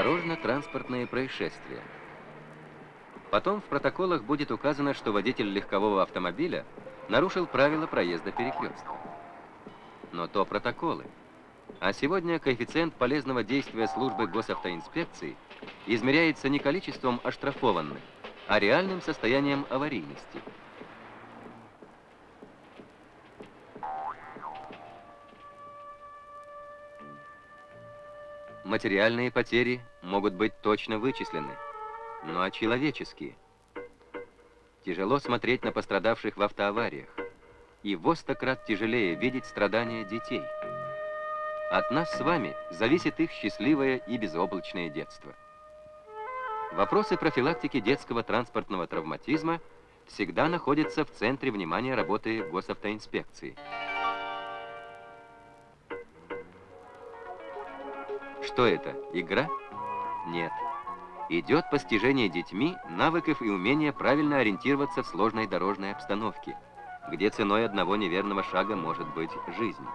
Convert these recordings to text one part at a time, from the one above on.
Дорожно-транспортные происшествия. Потом в протоколах будет указано, что водитель легкового автомобиля нарушил правила проезда перекрестка. Но то протоколы. А сегодня коэффициент полезного действия службы госавтоинспекции измеряется не количеством оштрафованных, а реальным состоянием аварийности. Материальные потери могут быть точно вычислены, но а человеческие? Тяжело смотреть на пострадавших в автоавариях, и во крат тяжелее видеть страдания детей. От нас с вами зависит их счастливое и безоблачное детство. Вопросы профилактики детского транспортного травматизма всегда находятся в центре внимания работы госавтоинспекции. Что это, игра? Нет. Идет постижение детьми навыков и умения правильно ориентироваться в сложной дорожной обстановке, где ценой одного неверного шага может быть жизнь.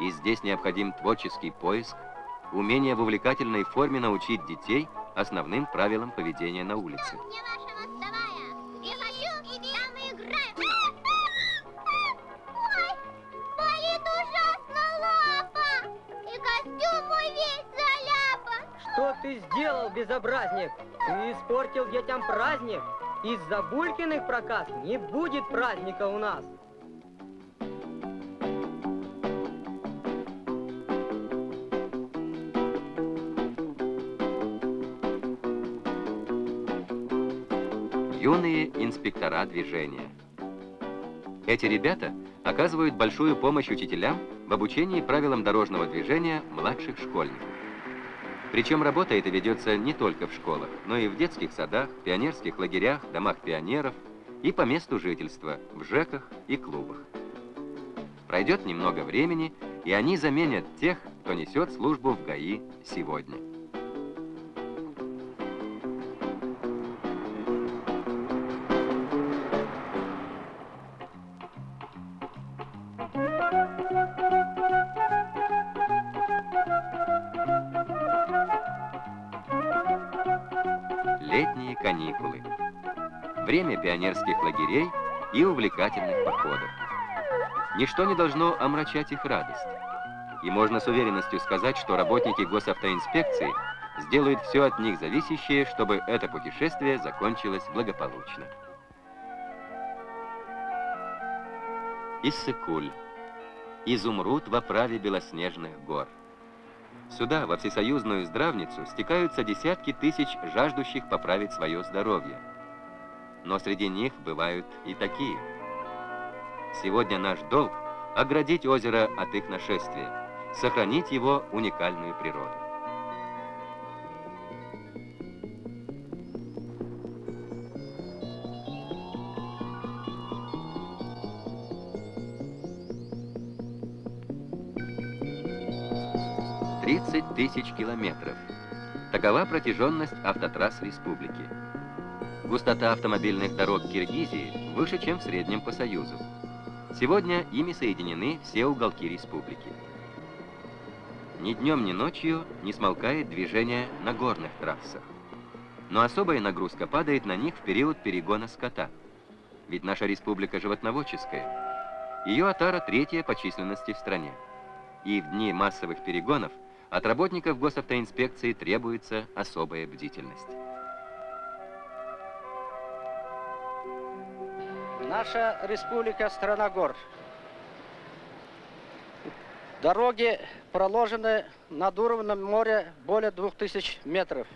И здесь необходим творческий поиск, умение в увлекательной форме научить детей – основным правилам поведения на улице. Ты сделал, безобразник? Ты испортил детям праздник. Из-за Булькиных проказ не будет праздника у нас. юные инспектора движения. Эти ребята оказывают большую помощь учителям в обучении правилам дорожного движения младших школьников. Причем работа эта ведется не только в школах, но и в детских садах, пионерских лагерях, домах пионеров и по месту жительства, в ЖЭКах и клубах. Пройдет немного времени, и они заменят тех, кто несет службу в ГАИ сегодня. Время пионерских лагерей и увлекательных походов. Ничто не должно омрачать их радость. И можно с уверенностью сказать, что работники госавтоинспекции сделают все от них зависящее, чтобы это путешествие закончилось благополучно. Иссыкуль. Изумруд в оправе белоснежных гор. Сюда, во всесоюзную здравницу, стекаются десятки тысяч жаждущих поправить свое здоровье но среди них бывают и такие. Сегодня наш долг – оградить озеро от их нашествия, сохранить его уникальную природу. Тридцать тысяч километров. Такова протяженность автотрасс республики. Густота автомобильных дорог Киргизии выше, чем в среднем по Союзу. Сегодня ими соединены все уголки республики. Ни днем, ни ночью не смолкает движение на горных трассах. Но особая нагрузка падает на них в период перегона скота. Ведь наша республика животноводческая. Ее отара третья по численности в стране. И в дни массовых перегонов от работников госавтоинспекции требуется особая бдительность. Наша республика страна гор. Дороги проложены над уровнем моря более 2000 метров.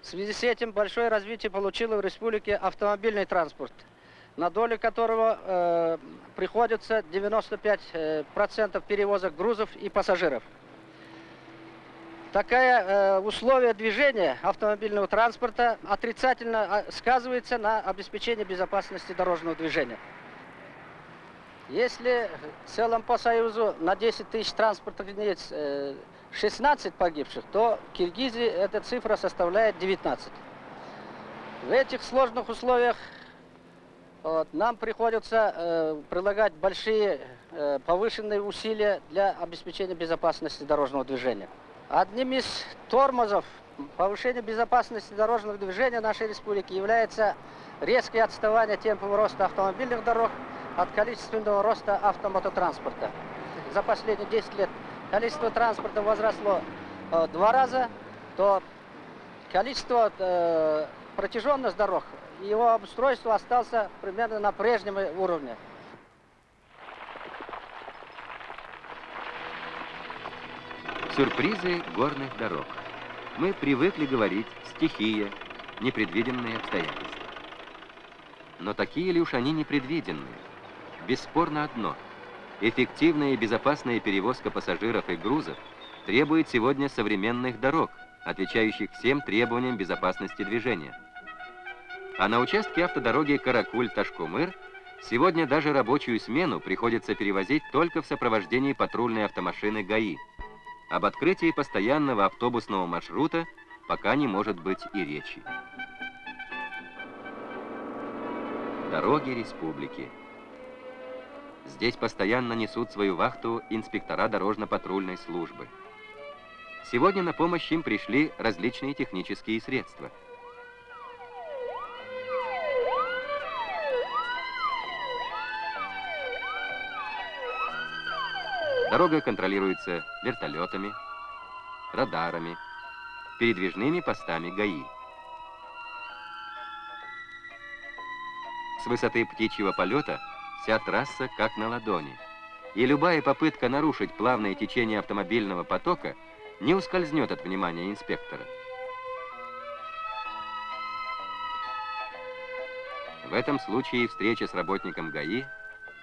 В связи с этим большое развитие получило в республике автомобильный транспорт, на долю которого э, приходится 95% э, перевозок грузов и пассажиров. Такое э, условие движения автомобильного транспорта отрицательно а, сказывается на обеспечении безопасности дорожного движения. Если в целом по Союзу на 10 тысяч транспортных единиц э, 16 погибших, то в Киргизии эта цифра составляет 19. В этих сложных условиях вот, нам приходится э, прилагать большие э, повышенные усилия для обеспечения безопасности дорожного движения. Одним из тормозов повышение безопасности дорожного движения нашей республики является резкое отставание темпов роста автомобильных дорог от количественного роста автомототранспорта. За последние 10 лет количество транспорта возросло э, два раза, то количество, э, протяженность дорог, его обустройство остался примерно на прежнем уровне. Сюрпризы горных дорог. Мы привыкли говорить «стихия», «непредвиденные обстоятельства». Но такие ли уж они непредвиденные? Бесспорно одно. Эффективная и безопасная перевозка пассажиров и грузов требует сегодня современных дорог, отвечающих всем требованиям безопасности движения. А на участке автодороги Каракуль-Ташкумыр сегодня даже рабочую смену приходится перевозить только в сопровождении патрульной автомашины ГАИ. Об открытии постоянного автобусного маршрута пока не может быть и речи. Дороги республики. Здесь постоянно несут свою вахту инспектора дорожно-патрульной службы. Сегодня на помощь им пришли различные технические средства. Дорога контролируется вертолетами, радарами, передвижными постами ГАИ. С высоты птичьего полета вся трасса как на ладони. И любая попытка нарушить плавное течение автомобильного потока не ускользнет от внимания инспектора. В этом случае встреча с работником ГАИ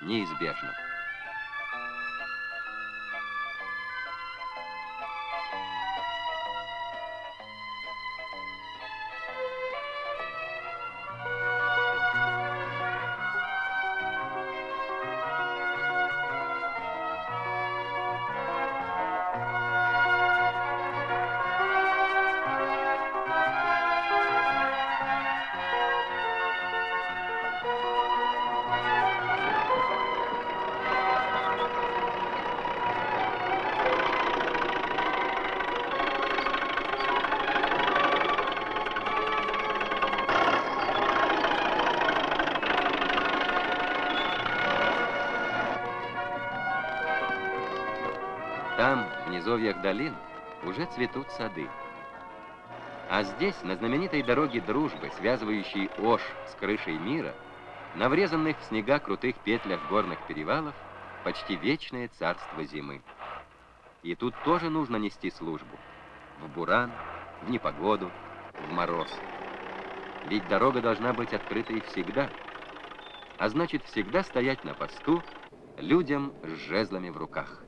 неизбежна. Низовьях долин, уже цветут сады. А здесь, на знаменитой дороге дружбы, связывающей Ош с крышей мира, на врезанных в снега крутых петлях горных перевалов, почти вечное царство зимы. И тут тоже нужно нести службу. В буран, в непогоду, в мороз. Ведь дорога должна быть открытой всегда. А значит, всегда стоять на посту людям с жезлами в руках.